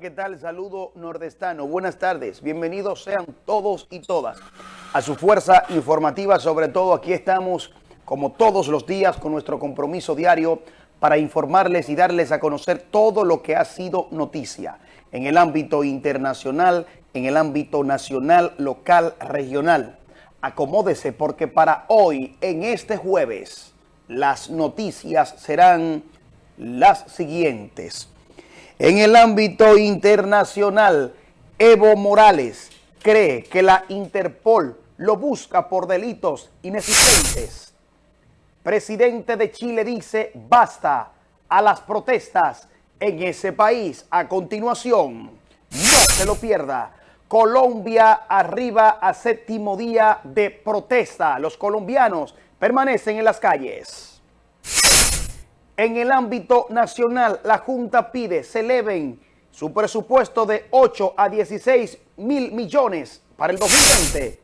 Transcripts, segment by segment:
¿qué tal? Saludo nordestano. Buenas tardes. Bienvenidos sean todos y todas a su fuerza informativa. Sobre todo aquí estamos, como todos los días, con nuestro compromiso diario para informarles y darles a conocer todo lo que ha sido noticia en el ámbito internacional, en el ámbito nacional, local, regional. Acomódese porque para hoy, en este jueves, las noticias serán las siguientes. En el ámbito internacional, Evo Morales cree que la Interpol lo busca por delitos inexistentes. Presidente de Chile dice basta a las protestas en ese país. A continuación, no se lo pierda. Colombia arriba a séptimo día de protesta. Los colombianos permanecen en las calles. En el ámbito nacional, la Junta pide se eleven su presupuesto de 8 a 16 mil millones para el 2020.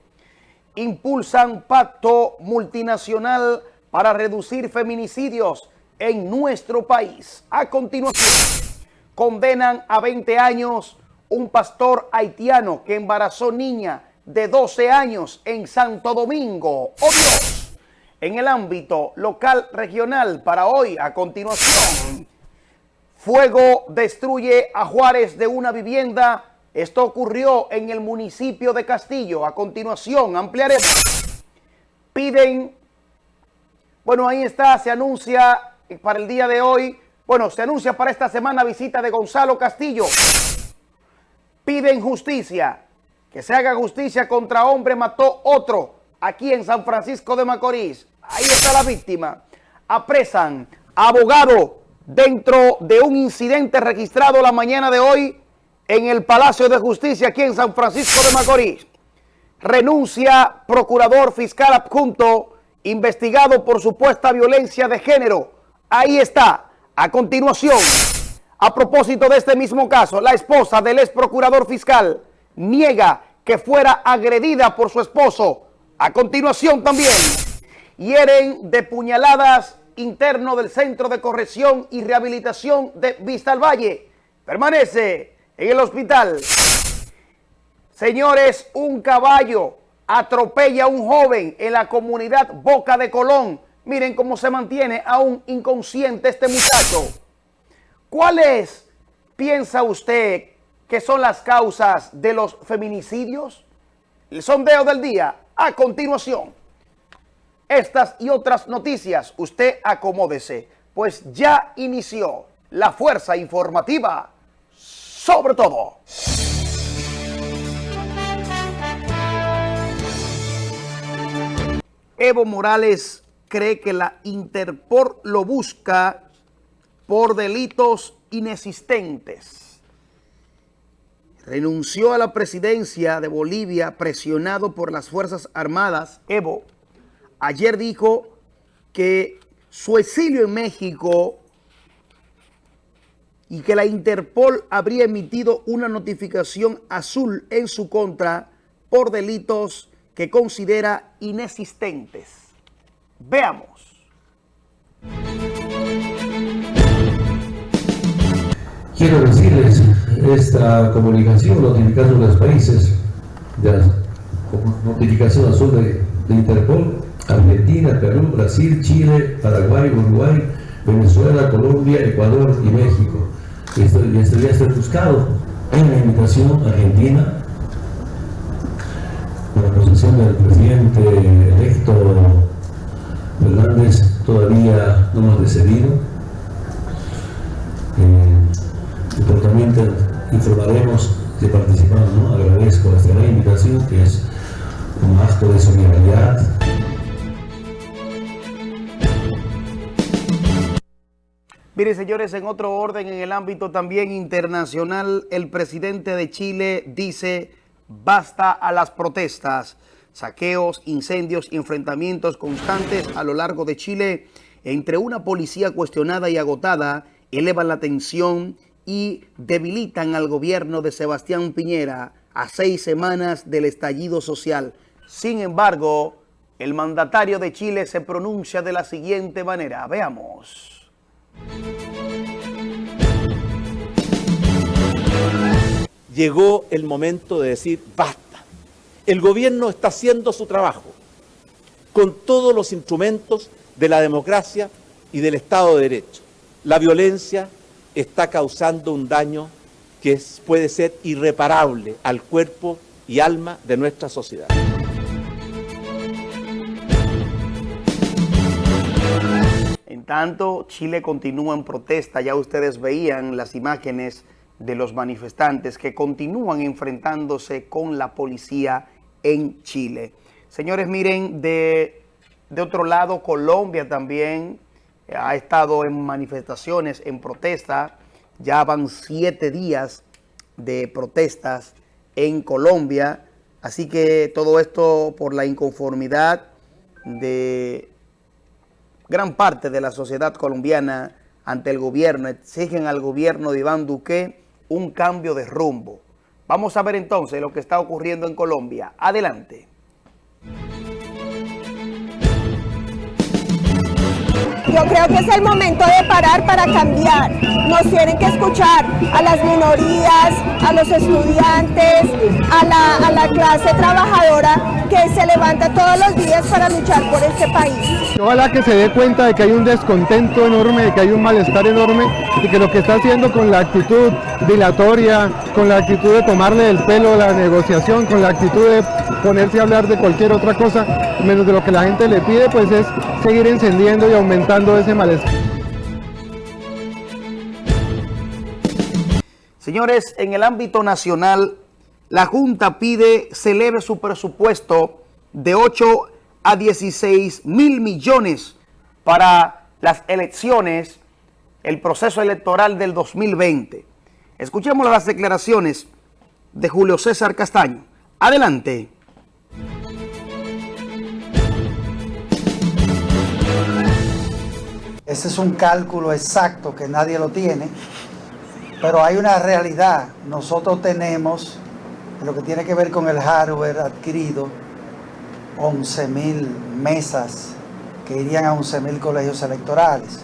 Impulsan pacto multinacional para reducir feminicidios en nuestro país. A continuación, condenan a 20 años un pastor haitiano que embarazó niña de 12 años en Santo Domingo. ¡Oh Dios! En el ámbito local regional para hoy. A continuación, fuego destruye a Juárez de una vivienda. Esto ocurrió en el municipio de Castillo. A continuación, ampliaremos. Piden, bueno, ahí está, se anuncia para el día de hoy, bueno, se anuncia para esta semana visita de Gonzalo Castillo. Piden justicia, que se haga justicia contra hombre mató otro aquí en San Francisco de Macorís. Ahí está la víctima. Apresan abogado dentro de un incidente registrado la mañana de hoy en el Palacio de Justicia aquí en San Francisco de Macorís. Renuncia procurador fiscal adjunto investigado por supuesta violencia de género. Ahí está. A continuación, a propósito de este mismo caso, la esposa del ex procurador fiscal niega que fuera agredida por su esposo. A continuación también hieren de puñaladas interno del Centro de Corrección y Rehabilitación de Vista al Valle. Permanece en el hospital. Señores, un caballo atropella a un joven en la comunidad Boca de Colón. Miren cómo se mantiene aún inconsciente este muchacho. ¿Cuáles piensa usted que son las causas de los feminicidios? El sondeo del día a continuación. Estas y otras noticias, usted acomódese, pues ya inició la fuerza informativa sobre todo. Evo Morales cree que la Interpol lo busca por delitos inexistentes. Renunció a la presidencia de Bolivia presionado por las Fuerzas Armadas. Evo ayer dijo que su exilio en México y que la Interpol habría emitido una notificación azul en su contra por delitos que considera inexistentes. Veamos. Quiero decirles, esta comunicación, notificación de los países, de la notificación azul de, de Interpol, Argentina, Perú, Brasil, Chile, Paraguay, Uruguay, Venezuela, Colombia, Ecuador y México. Esto, esto ya está buscado en la invitación argentina la posición del presidente electo Fernández todavía no hemos decidido. Eh, informaremos de participamos, ¿no? agradezco esta invitación que es un acto de solidaridad Miren, señores, en otro orden, en el ámbito también internacional, el presidente de Chile dice basta a las protestas, saqueos, incendios y enfrentamientos constantes a lo largo de Chile entre una policía cuestionada y agotada elevan la tensión y debilitan al gobierno de Sebastián Piñera a seis semanas del estallido social. Sin embargo, el mandatario de Chile se pronuncia de la siguiente manera. Veamos. Llegó el momento de decir basta. El gobierno está haciendo su trabajo con todos los instrumentos de la democracia y del Estado de Derecho. La violencia está causando un daño que puede ser irreparable al cuerpo y alma de nuestra sociedad. En tanto, Chile continúa en protesta. Ya ustedes veían las imágenes de los manifestantes que continúan enfrentándose con la policía en Chile. Señores, miren, de, de otro lado, Colombia también ha estado en manifestaciones, en protesta. Ya van siete días de protestas en Colombia. Así que todo esto por la inconformidad de gran parte de la sociedad colombiana ante el gobierno. Exigen al gobierno de Iván Duque un cambio de rumbo. Vamos a ver entonces lo que está ocurriendo en Colombia. Adelante. Yo creo que es el momento de parar para cambiar. Nos tienen que escuchar a las minorías, a los estudiantes, a la, clase trabajadora que se levanta todos los días para luchar por este país. Ojalá que se dé cuenta de que hay un descontento enorme, de que hay un malestar enorme y que lo que está haciendo con la actitud dilatoria, con la actitud de tomarle el pelo la negociación, con la actitud de ponerse a hablar de cualquier otra cosa, menos de lo que la gente le pide, pues es seguir encendiendo y aumentando ese malestar. Señores, en el ámbito nacional, la Junta pide se eleve su presupuesto de 8 a 16 mil millones para las elecciones, el proceso electoral del 2020. Escuchemos las declaraciones de Julio César Castaño. Adelante. Ese es un cálculo exacto que nadie lo tiene, pero hay una realidad. Nosotros tenemos, lo que tiene que ver con el hardware adquirido, 11 mil mesas que irían a 11 mil colegios electorales.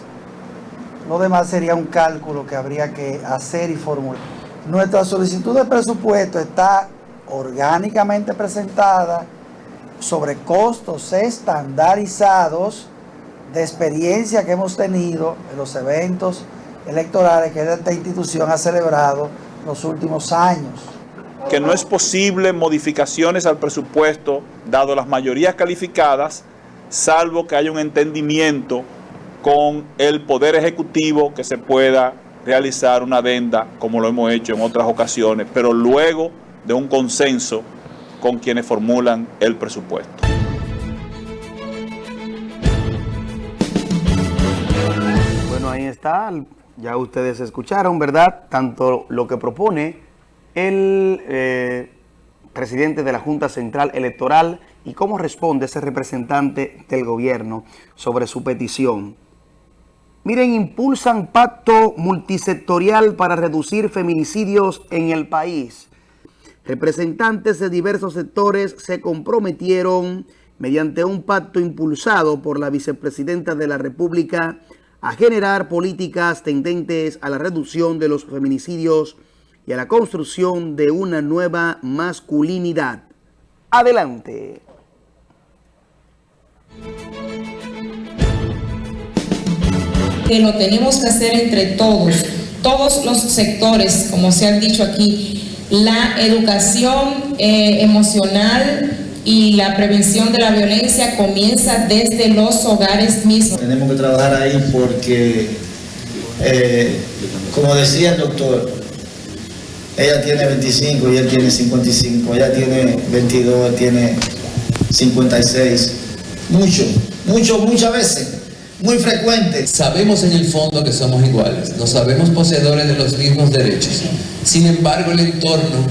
Lo demás sería un cálculo que habría que hacer y formular. Nuestra solicitud de presupuesto está orgánicamente presentada sobre costos estandarizados de experiencia que hemos tenido en los eventos electorales que esta institución ha celebrado los últimos años. Que no es posible modificaciones al presupuesto, dado las mayorías calificadas, salvo que haya un entendimiento con el Poder Ejecutivo que se pueda realizar una adenda, como lo hemos hecho en otras ocasiones, pero luego de un consenso con quienes formulan el presupuesto. Ahí está, ya ustedes escucharon, ¿verdad? Tanto lo que propone el eh, presidente de la Junta Central Electoral y cómo responde ese representante del gobierno sobre su petición. Miren, impulsan pacto multisectorial para reducir feminicidios en el país. Representantes de diversos sectores se comprometieron mediante un pacto impulsado por la vicepresidenta de la República, a generar políticas tendentes a la reducción de los feminicidios y a la construcción de una nueva masculinidad. Adelante. Que lo tenemos que hacer entre todos, todos los sectores, como se han dicho aquí, la educación eh, emocional, y la prevención de la violencia comienza desde los hogares mismos. Tenemos que trabajar ahí porque, eh, como decía el doctor, ella tiene 25 y él tiene 55, ella tiene 22, él tiene 56. Mucho, mucho, muchas veces, muy frecuente. Sabemos en el fondo que somos iguales, no sabemos poseedores de los mismos derechos. Sin embargo, el entorno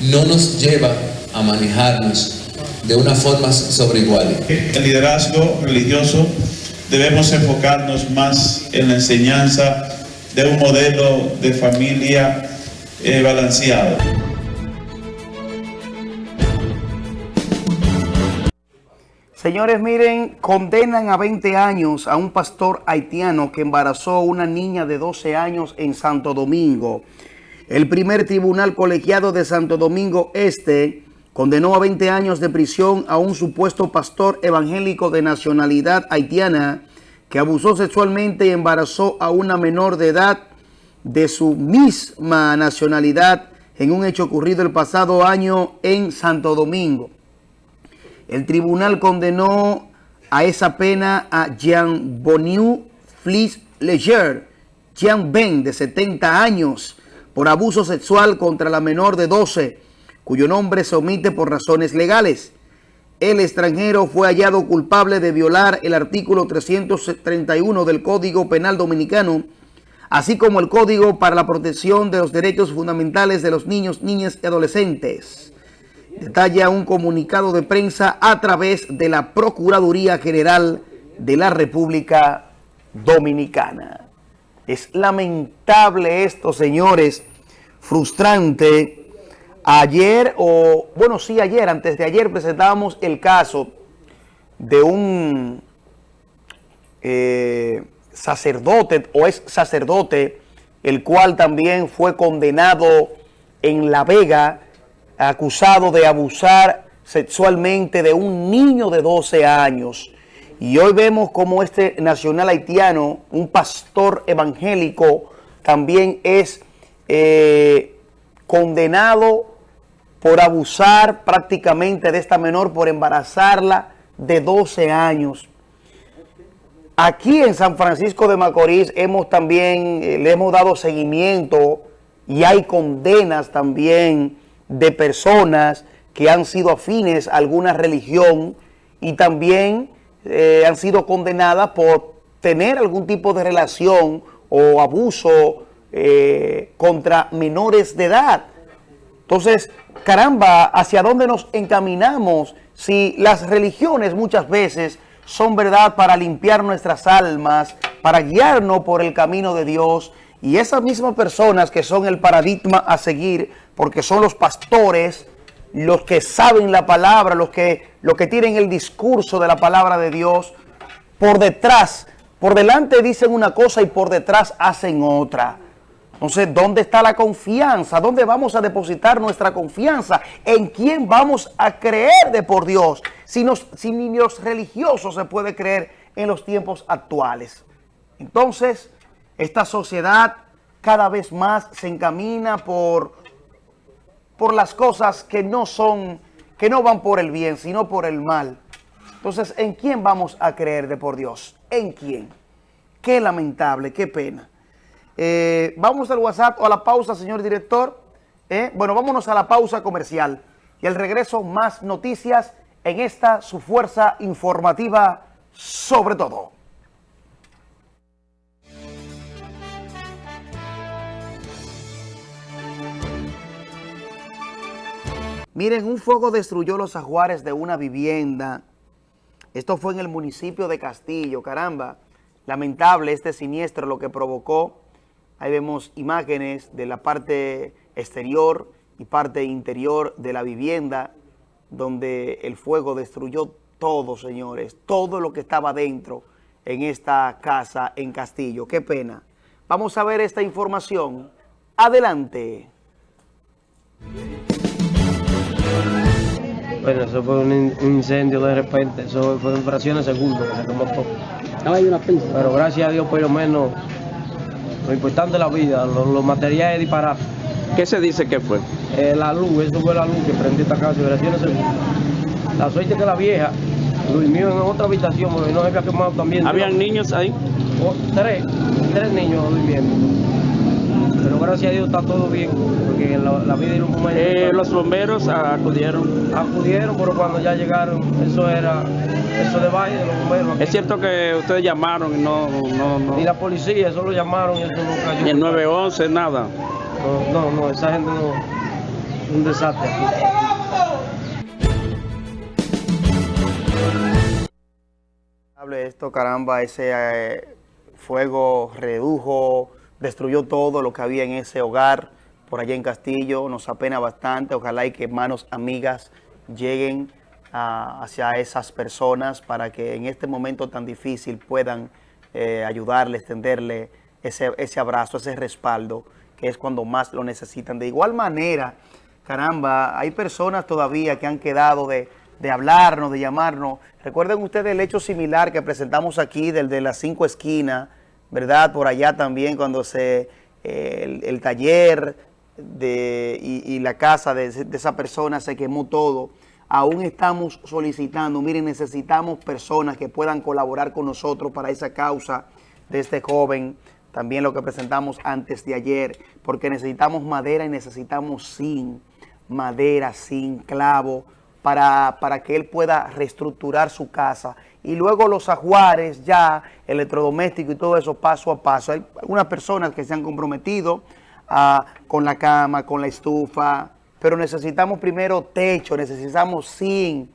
no nos lleva a manejarnos de una forma sobre igual. El liderazgo religioso debemos enfocarnos más en la enseñanza de un modelo de familia eh, balanceado. Señores, miren, condenan a 20 años a un pastor haitiano que embarazó a una niña de 12 años en Santo Domingo. El primer tribunal colegiado de Santo Domingo Este condenó a 20 años de prisión a un supuesto pastor evangélico de nacionalidad haitiana que abusó sexualmente y embarazó a una menor de edad de su misma nacionalidad en un hecho ocurrido el pasado año en Santo Domingo. El tribunal condenó a esa pena a Jean Boniu Flis Leger, Jean Ben, de 70 años, por abuso sexual contra la menor de 12, cuyo nombre se omite por razones legales. El extranjero fue hallado culpable de violar el artículo 331 del Código Penal Dominicano, así como el Código para la Protección de los Derechos Fundamentales de los Niños, Niñas y Adolescentes. Detalla un comunicado de prensa a través de la Procuraduría General de la República Dominicana. Es lamentable esto, señores, frustrante. Ayer, o bueno, sí, ayer, antes de ayer presentábamos el caso de un eh, sacerdote o es sacerdote, el cual también fue condenado en La Vega, acusado de abusar sexualmente de un niño de 12 años. Y hoy vemos como este nacional haitiano, un pastor evangélico, también es eh, condenado por abusar prácticamente de esta menor, por embarazarla de 12 años. Aquí en San Francisco de Macorís hemos también, eh, le hemos dado seguimiento y hay condenas también de personas que han sido afines a alguna religión y también eh, han sido condenadas por tener algún tipo de relación o abuso eh, contra menores de edad. Entonces, caramba, ¿hacia dónde nos encaminamos si las religiones muchas veces son verdad para limpiar nuestras almas, para guiarnos por el camino de Dios y esas mismas personas que son el paradigma a seguir, porque son los pastores, los que saben la palabra, los que, los que tienen el discurso de la palabra de Dios, por detrás, por delante dicen una cosa y por detrás hacen otra. Entonces, ¿dónde está la confianza? ¿Dónde vamos a depositar nuestra confianza? ¿En quién vamos a creer de por Dios? Si, si ni los religiosos se puede creer en los tiempos actuales. Entonces, esta sociedad cada vez más se encamina por, por las cosas que no son, que no van por el bien, sino por el mal. Entonces, ¿en quién vamos a creer de por Dios? ¿En quién? Qué lamentable, qué pena. Eh, vamos al WhatsApp o a la pausa, señor director. Eh, bueno, vámonos a la pausa comercial. Y al regreso, más noticias en esta, su fuerza informativa sobre todo. Miren, un fuego destruyó los ajuares de una vivienda. Esto fue en el municipio de Castillo, caramba. Lamentable este siniestro lo que provocó Ahí vemos imágenes de la parte exterior y parte interior de la vivienda donde el fuego destruyó todo, señores, todo lo que estaba dentro en esta casa en Castillo. Qué pena. Vamos a ver esta información. Adelante. Bueno, eso fue un, incendio de repente, eso fue en fracciones de segundo que se. No hay una pista. Pero gracias a Dios por lo menos lo importante es la vida, los, materiales disparados. ¿Qué se dice que fue? Eh, la luz, eso fue la luz que prendió esta casa, La suerte que la vieja durmió en otra habitación, porque no había quemado también. ¿Habían niños ahí? Oh, tres, tres niños durmiendo. Pero gracias a Dios está todo bien, porque la, vida y los eh, Los bomberos acudieron. Acudieron, pero cuando ya llegaron, eso era eso de valle de los bomberos. Es cierto que ustedes llamaron y no, no, no. Y la policía, eso lo llamaron y eso no cayó. Ni el 911, nada. No, no, esa gente no. Un desastre Esto, caramba, ese eh, fuego redujo, destruyó todo lo que había en ese hogar por allá en Castillo. Nos apena bastante. Ojalá y que manos amigas lleguen hacia esas personas para que en este momento tan difícil puedan eh, ayudarle, ese, ese abrazo, ese respaldo que es cuando más lo necesitan. De igual manera, caramba, hay personas todavía que han quedado de, de hablarnos, de llamarnos. Recuerden ustedes el hecho similar que presentamos aquí del de las cinco esquinas, ¿verdad? Por allá también cuando se eh, el, taller de, y, la casa de, de esa persona se quemó todo. Aún estamos solicitando, miren, necesitamos personas que puedan colaborar con nosotros para esa causa de este joven, también lo que presentamos antes de ayer, porque necesitamos madera y necesitamos zinc, madera, zinc, clavo, para, para que él pueda reestructurar su casa. Y luego los ajuares ya, electrodoméstico y todo eso paso a paso. Hay algunas personas que se han comprometido ah, con la cama, con la estufa, pero necesitamos primero techo, necesitamos zinc,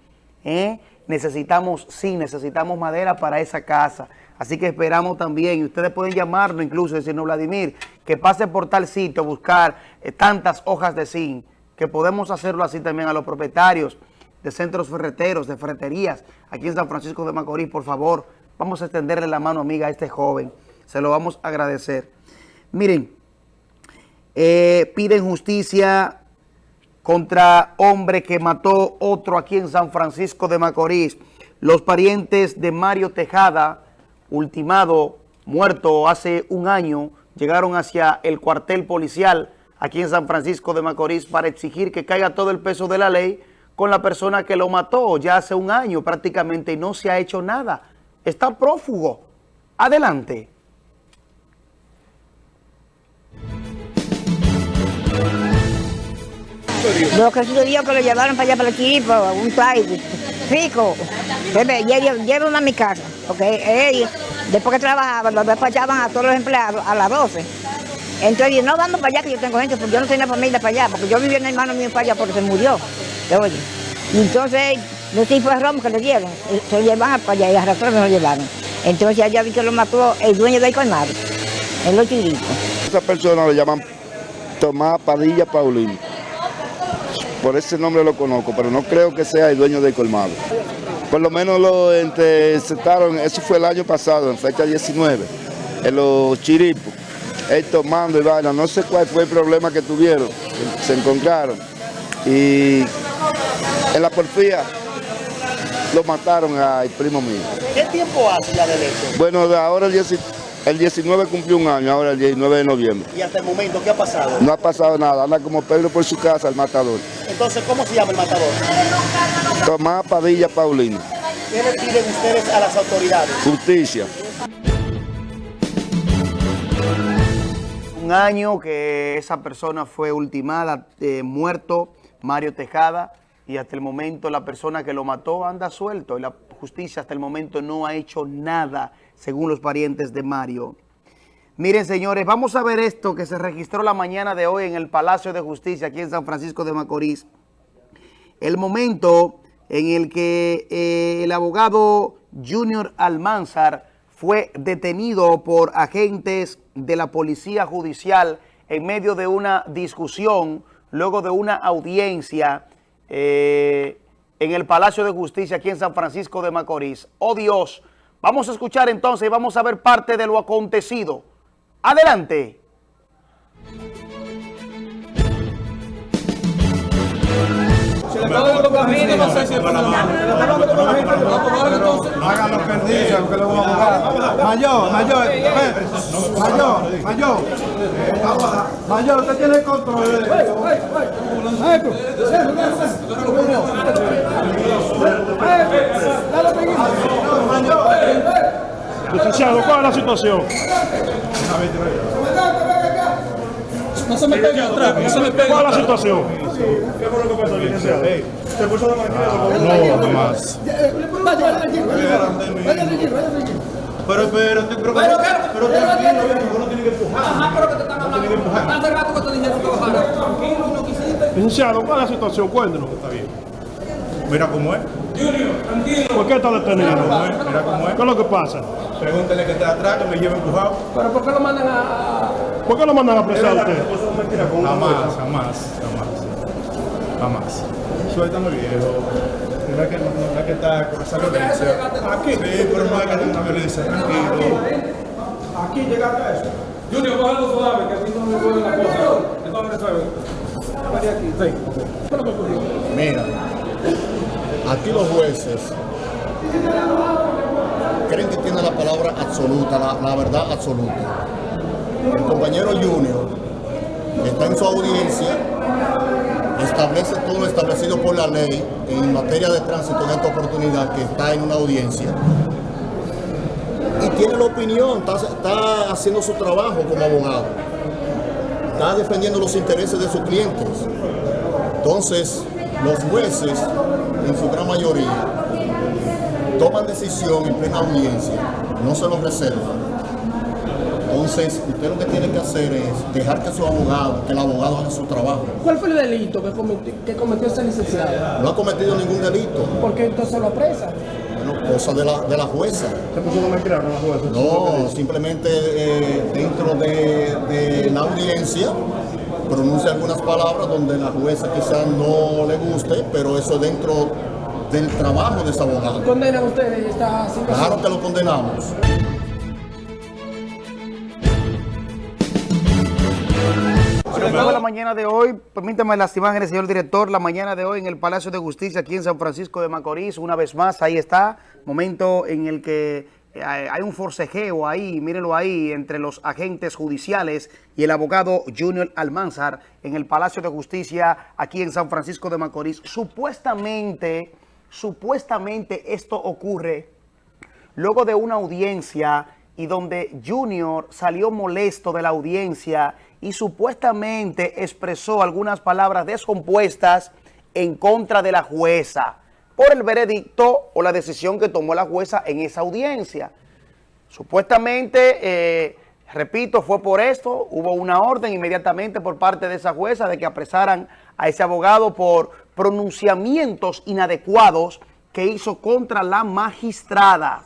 ¿eh? necesitamos zinc, necesitamos madera para esa casa. Así que esperamos también, y ustedes pueden llamarnos incluso, decirnos, Vladimir, que pase por tal sitio a buscar eh, tantas hojas de zinc, que podemos hacerlo así también a los propietarios de centros ferreteros, de ferreterías, aquí en San Francisco de Macorís, por favor, vamos a extenderle la mano amiga a este joven, se lo vamos a agradecer. Miren, eh, piden justicia contra hombre que mató otro aquí en San Francisco de Macorís. Los parientes de Mario Tejada, ultimado, muerto hace un año, llegaron hacia el cuartel policial aquí en San Francisco de Macorís para exigir que caiga todo el peso de la ley con la persona que lo mató ya hace un año prácticamente y no se ha hecho nada. Está prófugo. Adelante. Lo que sucedió que lo llevaron para allá para el Chiripo, un país rico. Llevan a mi casa, ellos, después que trabajaban, los despachaban a todos los empleados a las 12. Entonces, no vamos para allá que yo tengo gente, porque yo no tenía familia para allá, porque yo vivía en el hermano mío para allá porque se murió. Oye. Y entonces, los tipos de romo que le dieron, se lo llevaban para allá y arrastraron y lo llevaron. Entonces, allá vi que lo mató el dueño del colmado, en los chiritos. Esa persona lo llaman Tomás Padilla Paulino. Por ese nombre lo conozco, pero no creo que sea el dueño del colmado. Por lo menos lo interceptaron, eso fue el año pasado, en fecha 19, en los chiripos. Él tomando y vaina, no sé cuál fue el problema que tuvieron, se encontraron. Y en la porfía lo mataron al primo mío. ¿Qué tiempo hace ya del hecho? Bueno, de ahora el 19, el 19 cumplió un año, ahora el 19 de noviembre. Y hasta el momento, ¿qué ha pasado? No ha pasado nada, anda como Pedro por su casa, el matador. Entonces, ¿cómo se llama el matador? Tomás Padilla Paulino. ¿Qué le piden ustedes a las autoridades? Justicia. Un año que esa persona fue ultimada, eh, muerto, Mario Tejada, y hasta el momento la persona que lo mató anda suelto y la justicia hasta el momento no ha hecho nada, según los parientes de Mario. Miren, señores, vamos a ver esto que se registró la mañana de hoy en el Palacio de Justicia, aquí en San Francisco de Macorís. El momento en el que eh, el abogado Junior Almanzar fue detenido por agentes de la Policía Judicial en medio de una discusión, luego de una audiencia eh, en el Palacio de Justicia aquí en San Francisco de Macorís. Oh Dios, vamos a escuchar entonces y vamos a ver parte de lo acontecido. Adelante. Hagan los perdidos, que lo vamos a Mayor, mayor, mayor, mayor. Mayor, usted tiene el control. Licenciado, ¿cuál es la situación? No se me pegue atrás, no se me pegue. ¿Cuál es la situación? ¿Qué fue lo que pasó, licenciado? ¿Se puso la máquina? No, más. Pero, pero, pero, pero, pero, tranquilo, uno tiene que empujar. Ajá, pero que te están hablando. Hace rato que te dijeron que bajara. Tranquilo, no quisiste. Licenciado, ¿cuál es la situación? Cuéntenos. Está bien. Mira cómo es. Junior, tranquilo. ¿Por qué está detenido? Mira cómo es, mira cómo es. ¿Qué es lo que pasa? Pregúntele que está atrás, que me lleve empujado. ¿Pero por qué lo mandan a...? ¿Por qué lo mandan a apresar a usted? Jamás, jamás, jamás. Jamás. Suéltame viejo. Mira que no es que está con esa violencia. Aquí. Sí, pero no hay que tener una violencia, tranquilo. Aquí llegaste a eso. Junior, cógelo suave, que aquí no me duele la cosa. Resuelve. Vení aquí, sí. ¿Qué es lo que ocurrió? Mira, aquí los jueces creen que tienen la palabra absoluta, la, la verdad absoluta. El compañero Junior está en su audiencia, establece todo lo establecido por la ley en materia de tránsito en esta oportunidad que está en una audiencia y tiene la opinión, está, está haciendo su trabajo como abogado, está defendiendo los intereses de sus clientes. Entonces, los jueces, en su gran mayoría, toman decisión en plena audiencia, no se lo reservan. Entonces, usted lo que tiene que hacer es dejar que su abogado, que el abogado haga su trabajo. ¿Cuál fue el delito que cometió, que cometió ese licenciado? No ha cometido ningún delito. ¿Por qué entonces lo apresa? Bueno, cosa de la, de la jueza. ¿Se puso una mentira con la jueza? No, simplemente eh, dentro de, de la audiencia pronuncia algunas palabras donde la jueza quizás no le guste, pero eso es dentro del trabajo de ese abogado. ¿Condenan ustedes esta situación? Claro que lo condenamos. Luego la mañana de hoy, permítame las imágenes, señor director, la mañana de hoy en el Palacio de Justicia aquí en San Francisco de Macorís, una vez más, ahí está, momento en el que eh, hay un forcejeo ahí, mírenlo ahí, entre los agentes judiciales y el abogado Junior Almanzar en el Palacio de Justicia aquí en San Francisco de Macorís. Supuestamente, supuestamente esto ocurre luego de una audiencia y donde Junior salió molesto de la audiencia y supuestamente expresó algunas palabras descompuestas en contra de la jueza por el veredicto o la decisión que tomó la jueza en esa audiencia. Supuestamente, eh, repito, fue por esto, hubo una orden inmediatamente por parte de esa jueza de que apresaran a ese abogado por pronunciamientos inadecuados que hizo contra la magistrada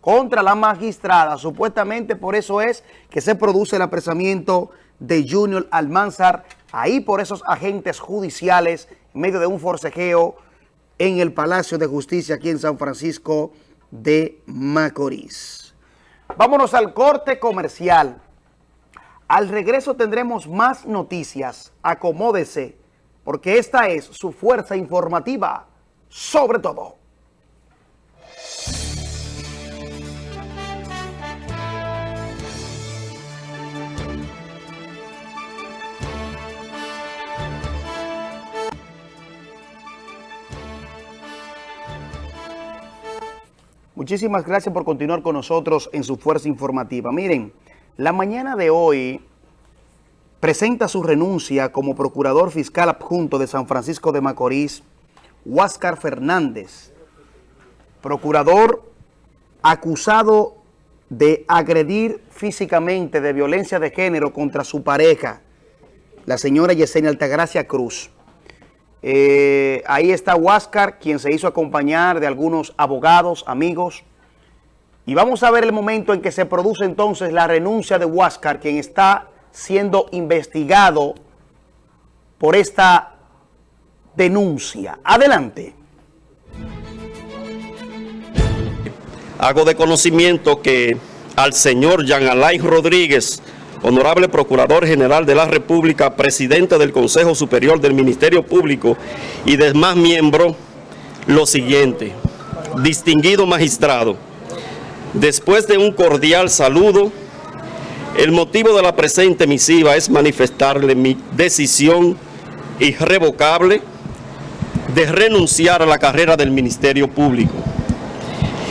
contra la magistrada. Supuestamente por eso es que se produce el apresamiento de Junior Almanzar, ahí por esos agentes judiciales, en medio de un forcejeo en el Palacio de Justicia aquí en San Francisco de Macorís. Vámonos al corte comercial. Al regreso tendremos más noticias. Acomódese, porque esta es su fuerza informativa, sobre todo. Muchísimas gracias por continuar con nosotros en su fuerza informativa. Miren, la mañana de hoy presenta su renuncia como procurador fiscal adjunto de San Francisco de Macorís, Huáscar Fernández, procurador acusado de agredir físicamente de violencia de género contra su pareja, la señora Yesenia Altagracia Cruz. Eh, ahí está Huáscar, quien se hizo acompañar de algunos abogados, amigos. Y vamos a ver el momento en que se produce entonces la renuncia de Huáscar, quien está siendo investigado por esta denuncia. Adelante. Hago de conocimiento que al señor Jean Alain Rodríguez, honorable Procurador General de la República, presidente del Consejo Superior del Ministerio Público y demás miembros, lo siguiente. Distinguido magistrado, después de un cordial saludo, el motivo de la presente misiva es manifestarle mi decisión irrevocable de renunciar a la carrera del Ministerio Público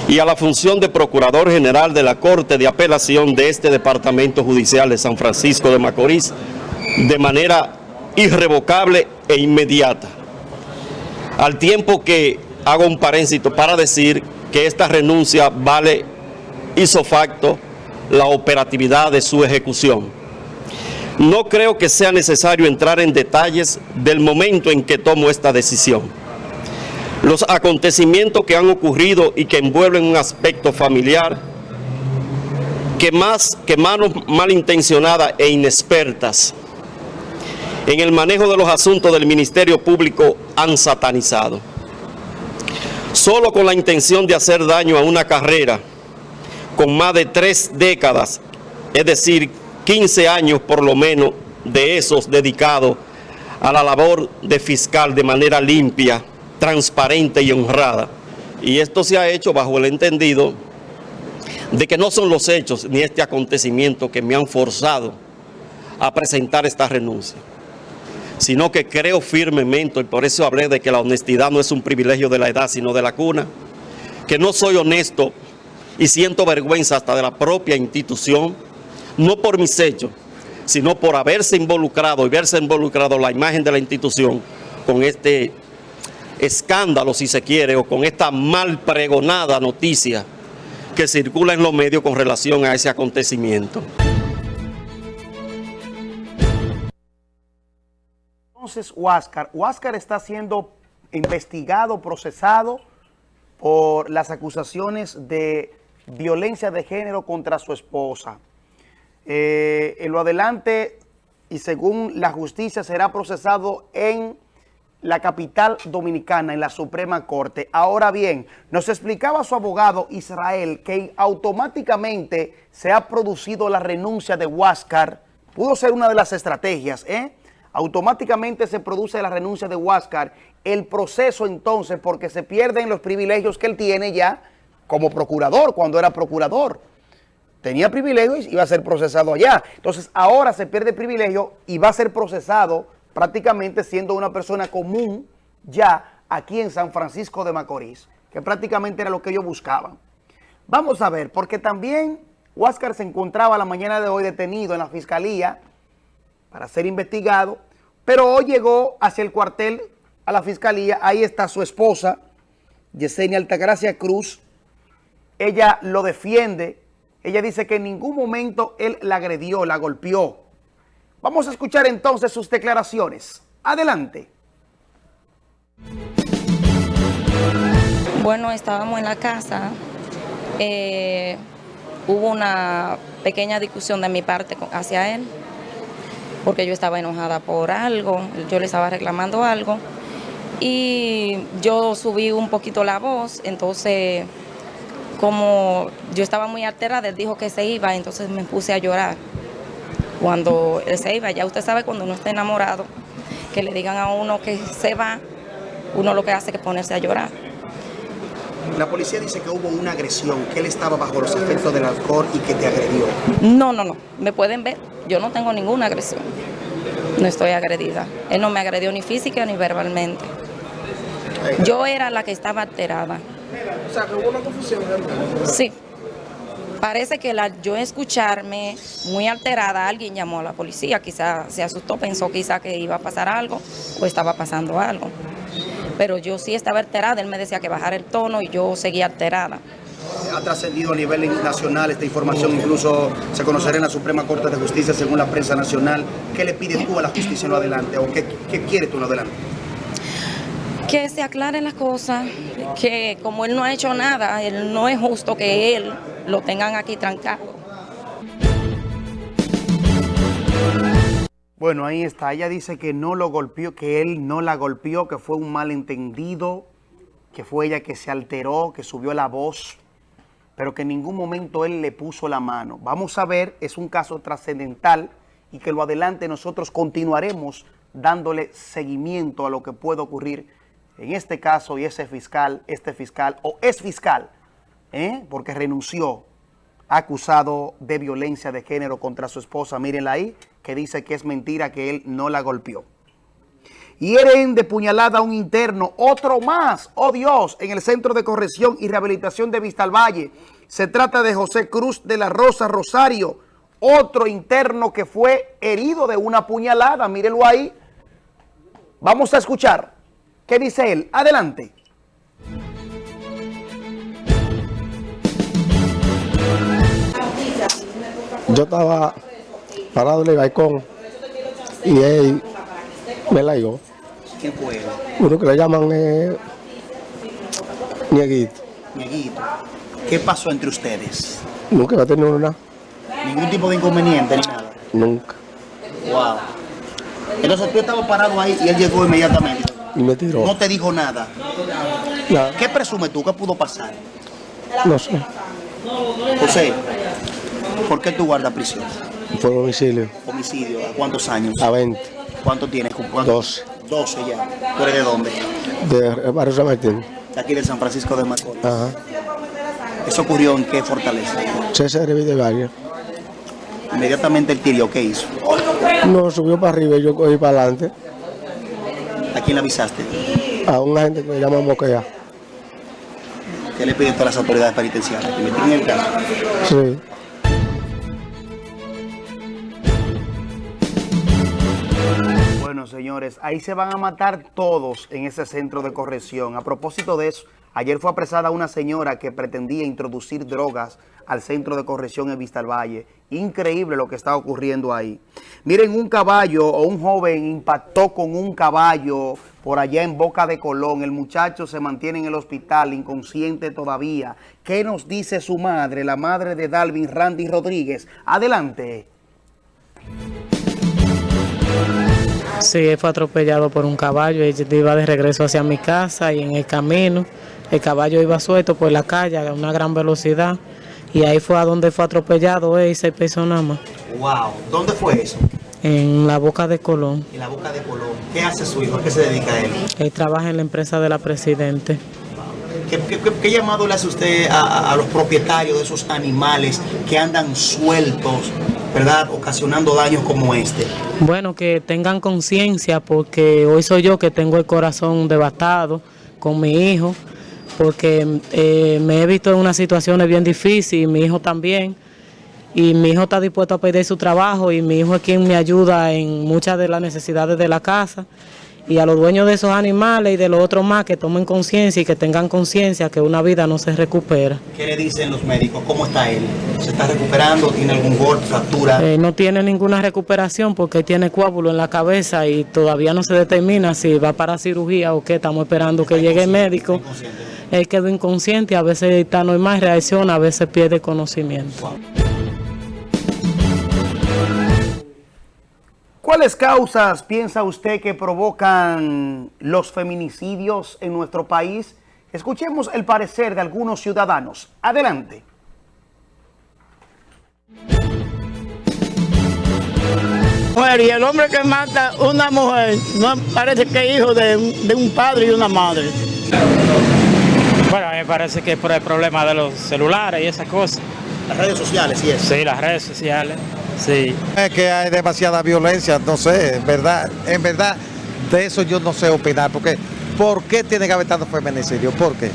y a la función de Procurador General de la Corte de Apelación de este Departamento Judicial de San Francisco de Macorís de manera irrevocable e inmediata. Al tiempo que hago un paréntesis para decir que esta renuncia vale hizo facto la operatividad de su ejecución. No creo que sea necesario entrar en detalles del momento en que tomo esta decisión los acontecimientos que han ocurrido y que envuelven un aspecto familiar que más que manos malintencionadas e inexpertas en el manejo de los asuntos del Ministerio Público han satanizado. Solo con la intención de hacer daño a una carrera con más de tres décadas, es decir, 15 años por lo menos de esos dedicados a la labor de fiscal de manera limpia, transparente y honrada. Y esto se ha hecho bajo el entendido de que no son los hechos ni este acontecimiento que me han forzado a presentar esta renuncia, sino que creo firmemente, y por eso hablé de que la honestidad no es un privilegio de la edad, sino de la cuna, que no soy honesto y siento vergüenza hasta de la propia institución, no por mis hechos, sino por haberse involucrado y verse involucrado la imagen de la institución con este escándalo, si se quiere, o con esta mal pregonada noticia que circula en los medios con relación a ese acontecimiento. Entonces, Huáscar, Huáscar está siendo investigado, procesado por las acusaciones de violencia de género contra su esposa. Eh, en lo adelante, y según la justicia, será procesado en la capital dominicana, en la Suprema Corte. Ahora bien, nos explicaba su abogado Israel que automáticamente se ha producido la renuncia de Huáscar. Pudo ser una de las estrategias, ¿eh? Automáticamente se produce la renuncia de Huáscar. El proceso entonces, porque se pierden los privilegios que él tiene ya como procurador, cuando era procurador. Tenía privilegios y iba a ser procesado allá. Entonces ahora se pierde privilegio y va a ser procesado prácticamente siendo una persona común ya aquí en San Francisco de Macorís, que prácticamente era lo que ellos buscaban. Vamos a ver, porque también Huáscar se encontraba la mañana de hoy detenido en la fiscalía para ser investigado, pero hoy llegó hacia el cuartel a la fiscalía, ahí está su esposa, Yesenia Altagracia Cruz, ella lo defiende, ella dice que en ningún momento él la agredió, la golpeó, Vamos a escuchar entonces sus declaraciones. Adelante. Bueno, estábamos en la casa. Eh, hubo una pequeña discusión de mi parte hacia él, porque yo estaba enojada por algo, yo le estaba reclamando algo, y yo subí un poquito la voz, entonces como yo estaba muy alterada, él dijo que se iba, entonces me puse a llorar cuando él se iba. Ya usted sabe cuando uno está enamorado, que le digan a uno que se va, uno lo que hace es ponerse a llorar. La policía dice que hubo una agresión, que él estaba bajo los efectos del alcohol y que te agredió. No, no, no. Me pueden ver. Yo no tengo ninguna agresión. No estoy agredida. Él no me agredió ni física ni verbalmente. Yo era la que estaba alterada. O sea, que hubo una confusión. Sí. Parece que la, yo escucharme muy alterada, alguien llamó a la policía, quizá se asustó, pensó quizá que iba a pasar algo o estaba pasando algo. Pero yo sí estaba alterada, él me decía que bajara el tono y yo seguía alterada. Ha trascendido a nivel nacional esta información, incluso se conocerá en la Suprema Corte de Justicia según la prensa nacional. ¿Qué le pides tú a la justicia en lo adelante o qué, qué quieres tú en lo adelante? Que se aclaren las cosas, que como él no ha hecho nada, él no es justo que él lo tengan aquí trancado. Bueno, ahí está. Ella dice que no lo golpeó, que él no la golpeó, que fue un malentendido, que fue ella que se alteró, que subió la voz, pero que en ningún momento él le puso la mano. Vamos a ver, es un caso trascendental y que lo adelante nosotros continuaremos dándole seguimiento a lo que puede ocurrir en este caso y ese fiscal, este fiscal o es fiscal, ¿eh? porque renunció acusado de violencia de género contra su esposa, mírenla ahí, que dice que es mentira que él no la golpeó. Hieren de puñalada a un interno, otro más, oh Dios, en el Centro de Corrección y Rehabilitación de Vistalvalle. Se trata de José Cruz de la Rosa Rosario, otro interno que fue herido de una puñalada, mírenlo ahí. Vamos a escuchar qué dice él. Adelante. Yo estaba parado en el balcón y él me la dio. ¿Quién fue? Uno que le llaman eh, Nieguito. Nieguito. ¿Qué pasó entre ustedes? Nunca va a tener nada. ¿Ningún tipo de inconveniente ni nada? Nunca. Wow. Entonces tú estabas parado ahí y él llegó inmediatamente. Y me tiró. No te dijo nada. Nada. ¿Qué presumes tú? ¿Qué pudo pasar? No sé. José, ¿por qué tú guardas prisión? Fue domicilio. Homicidio. ¿A cuántos años? A 20. ¿Cuánto tienes? ¿Cuánto? 12. 12 ya. ¿Tú eres de dónde? De Barrio San Martín. De aquí de San Francisco de Macorís. Ajá. ¿Eso ocurrió en qué fortaleza? César de Valle. Inmediatamente el tiro, ¿qué hizo? No, subió para arriba y yo cogí para adelante. ¿A quién le avisaste? A una gente que me llama Moquea. ¿Qué le piden todas las autoridades penitenciarias? ¿Que investiguen el caso? Sí. Bueno, señores, ahí se van a matar todos en ese centro de corrección. A propósito de eso, ayer fue apresada una señora que pretendía introducir drogas al centro de corrección en Vista al Valle. Increíble lo que está ocurriendo ahí. Miren, un caballo o un joven impactó con un caballo por allá en Boca de Colón. El muchacho se mantiene en el hospital, inconsciente todavía. ¿Qué nos dice su madre, la madre de Dalvin Randy Rodríguez? Adelante. Sí, fue atropellado por un caballo, él iba de regreso hacia mi casa y en el camino el caballo iba suelto por la calle a una gran velocidad y ahí fue a donde fue atropellado él y seis personas más, Wow, ¿dónde fue eso? en la boca de Colón. En la Boca de Colón. ¿Qué hace su hijo? ¿A qué se dedica él? Él trabaja en la empresa de la Presidente. ¿Qué, qué- llamado le hace usted a- a los propietarios de esos animales que andan sueltos, verdad, ocasionando daños como este? Bueno, que tengan conciencia porque hoy soy yo que tengo el corazón devastado con mi hijo, porque eh, me he visto en unas situaciones bien difíciles y mi hijo también. Y mi hijo está dispuesto a perder su trabajo y mi hijo es quien me ayuda en muchas de las necesidades de la casa. Y a los dueños de esos animales y de los otros más que tomen conciencia y que tengan conciencia que una vida no se recupera. ¿Qué le dicen los médicos? ¿Cómo está él? ¿Se está recuperando? ¿Tiene algún golpe, fractura? Eh, no tiene ninguna recuperación porque tiene coágulo en la cabeza y todavía no se determina si va para cirugía o qué. Estamos esperando que llegue el médico. Él quedó inconsciente, a veces está normal, reacciona, a veces pierde conocimiento. ¿Cuáles causas piensa usted que provocan los feminicidios en nuestro país? Escuchemos el parecer de algunos ciudadanos. Adelante. mujer y el hombre que mata una mujer no parece que es hijo de, un- de un padre y una madre. Bueno, a mí me parece que es por el problema de los celulares y esas cosas. Las redes sociales, sí es. Sí, las redes sociales, sí. Es que hay demasiada violencia, no sé, en verdad, en verdad, de eso yo no sé opinar, porque ¿por qué tiene que haber tanto feminicidio? ¿Por qué?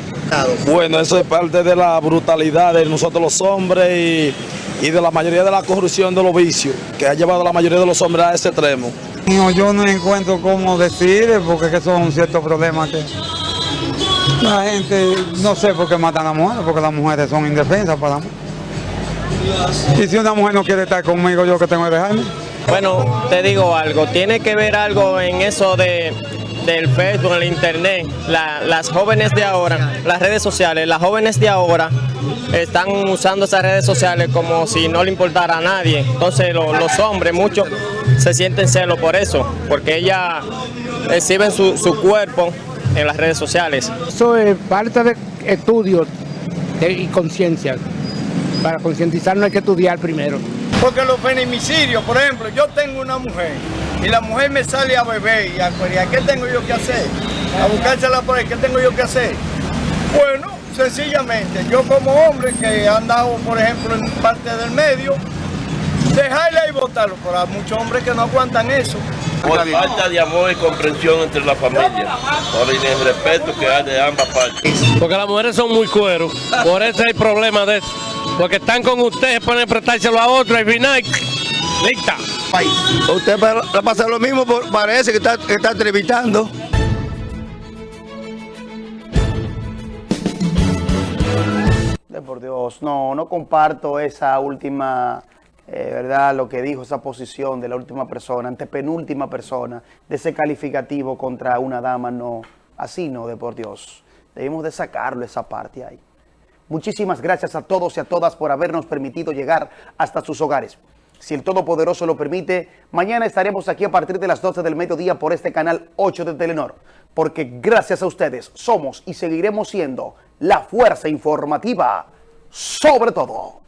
Bueno, eso es parte de la brutalidad de nosotros los hombres y, y de la mayoría de la corrupción de los vicios que ha llevado a la mayoría de los hombres a ese extremo. No, yo no encuentro cómo decir, porque que son ciertos problemas que la gente, no sé por qué matan a las mujeres, porque las mujeres son indefensas para mí. Y si una mujer no quiere estar conmigo, yo que tengo que dejarme. Bueno, te digo algo, tiene que ver algo en eso de, del Facebook, el internet. La- las jóvenes de ahora, las redes sociales, las jóvenes de ahora están usando esas redes sociales como si no le importara a nadie. Entonces lo- los hombres, muchos, se sienten celos por eso, porque ellas exhiben su, su cuerpo en las redes sociales. Eso es parte de estudios y conciencia. Para concientizar no hay que estudiar primero. Porque los feminicidios, por ejemplo, yo tengo una mujer y la mujer me sale a beber y a pelear, ¿qué tengo yo que hacer? A buscársela por ahí, ¿qué tengo yo que hacer? Bueno, sencillamente, yo como hombre que he andado, por ejemplo, en parte del medio, dejarla y votarlo, pero hay muchos hombres que no aguantan eso. Por falta de amor y comprensión entre la familia, por el respeto que hay de ambas partes. Porque las mujeres son muy cueros, por eso hay problema de eso. Porque están con ustedes, pueden prestárselo a otro y al final, lista. Usted va a pasar lo mismo, parece que está, que está entrevistando. De por Dios, no, no comparto esa última, eh, ¿verdad? Lo que dijo esa posición de la última persona, antepenúltima persona, de ese calificativo contra una dama, no, así no, de por Dios. Debemos de sacarlo esa parte ahí. Muchísimas gracias a todos y a todas por habernos permitido llegar hasta sus hogares. Si el Todopoderoso lo permite, mañana estaremos aquí a partir de las 12 del mediodía por este canal 8 de Telenor. Porque gracias a ustedes somos y seguiremos siendo la fuerza informativa sobre todo.